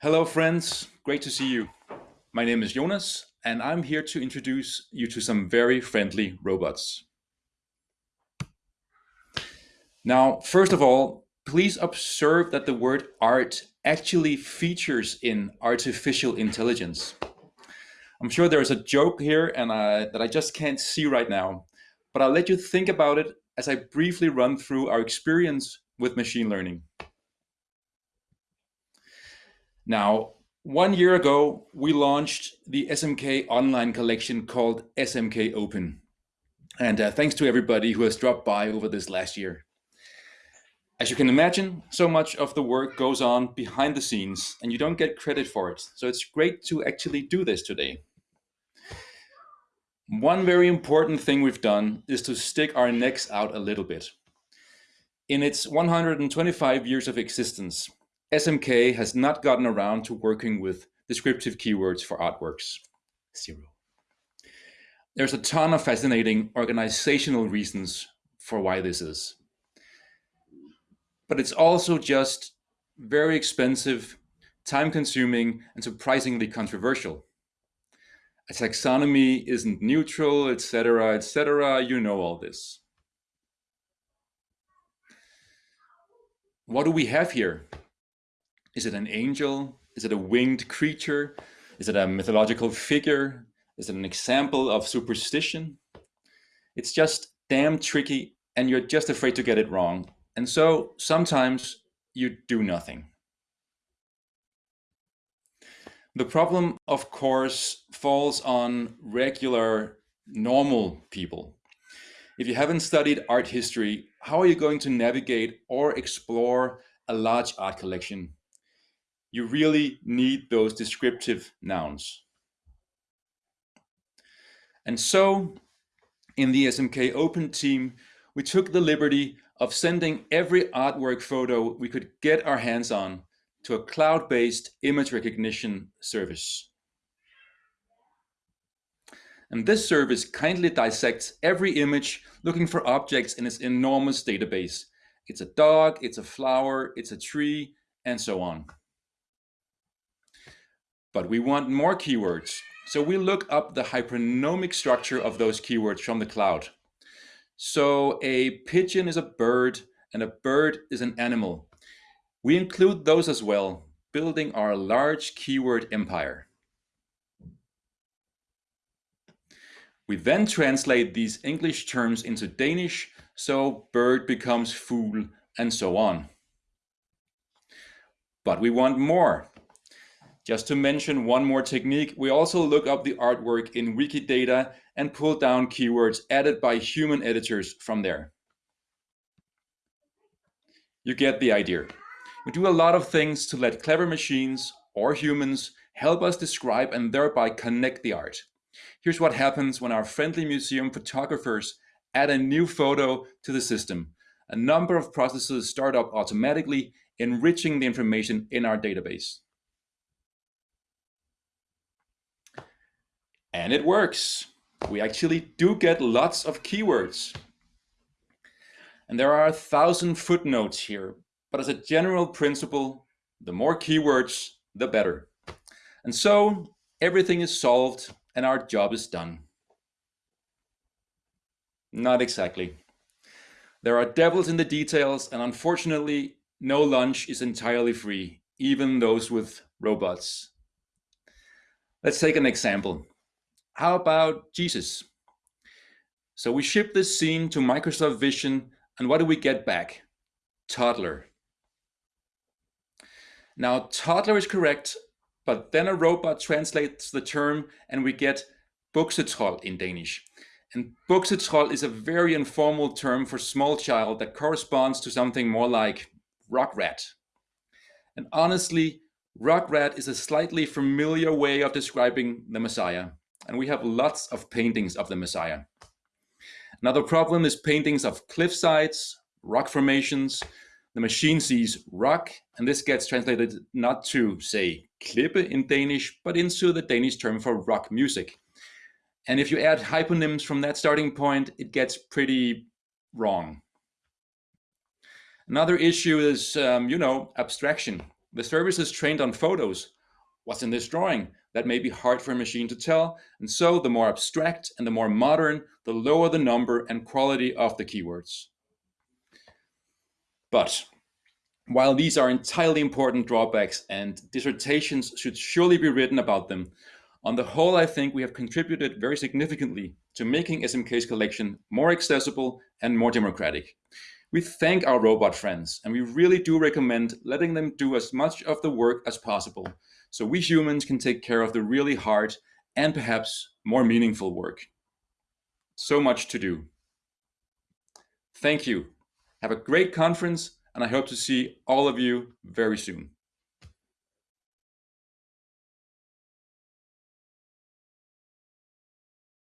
Hello friends, great to see you. My name is Jonas and I'm here to introduce you to some very friendly robots. Now, first of all, please observe that the word art actually features in artificial intelligence. I'm sure there's a joke here and I, that I just can't see right now, but I'll let you think about it as I briefly run through our experience with machine learning. Now, one year ago, we launched the SMK online collection called SMK Open. And uh, thanks to everybody who has dropped by over this last year. As you can imagine, so much of the work goes on behind the scenes and you don't get credit for it. So it's great to actually do this today. One very important thing we've done is to stick our necks out a little bit. In its 125 years of existence, SMK has not gotten around to working with descriptive keywords for artworks. Zero. There's a ton of fascinating organizational reasons for why this is but it's also just very expensive, time consuming, and surprisingly controversial. A taxonomy isn't neutral, etc., etc. You know all this. What do we have here? Is it an angel? Is it a winged creature? Is it a mythological figure? Is it an example of superstition? It's just damn tricky and you're just afraid to get it wrong and so sometimes you do nothing. The problem, of course, falls on regular, normal people. If you haven't studied art history, how are you going to navigate or explore a large art collection? You really need those descriptive nouns. And so, in the SMK Open team, we took the liberty of sending every artwork photo we could get our hands on to a cloud-based image recognition service. And this service kindly dissects every image looking for objects in its enormous database. It's a dog, it's a flower, it's a tree, and so on. But we want more keywords. So we look up the hypernymic structure of those keywords from the cloud. So a pigeon is a bird and a bird is an animal. We include those as well, building our large keyword empire. We then translate these English terms into Danish, so bird becomes fool and so on. But we want more. Just to mention one more technique, we also look up the artwork in Wikidata and pull down keywords added by human editors from there. You get the idea. We do a lot of things to let clever machines or humans help us describe and thereby connect the art. Here's what happens when our friendly museum photographers add a new photo to the system. A number of processes start up automatically, enriching the information in our database. And it works. We actually do get lots of keywords. And there are a thousand footnotes here, but as a general principle, the more keywords, the better. And so everything is solved and our job is done. Not exactly. There are devils in the details and unfortunately no lunch is entirely free, even those with robots. Let's take an example. How about Jesus? So we ship this scene to Microsoft Vision and what do we get back? Toddler. Now toddler is correct, but then a robot translates the term and we get buksetrold in Danish. And buksetrold is a very informal term for small child that corresponds to something more like rock rat. And honestly, rock rat is a slightly familiar way of describing the Messiah and we have lots of paintings of the Messiah. Another problem is paintings of cliff sides, rock formations. The machine sees rock, and this gets translated not to, say, klippe in Danish, but into the Danish term for rock music. And if you add hyponyms from that starting point, it gets pretty wrong. Another issue is, um, you know, abstraction. The service is trained on photos. What's in this drawing? That may be hard for a machine to tell, and so the more abstract and the more modern, the lower the number and quality of the keywords. But while these are entirely important drawbacks and dissertations should surely be written about them, on the whole, I think we have contributed very significantly to making SMK's collection more accessible and more democratic. We thank our robot friends, and we really do recommend letting them do as much of the work as possible, so we humans can take care of the really hard and perhaps more meaningful work. So much to do. Thank you. Have a great conference, and I hope to see all of you very soon.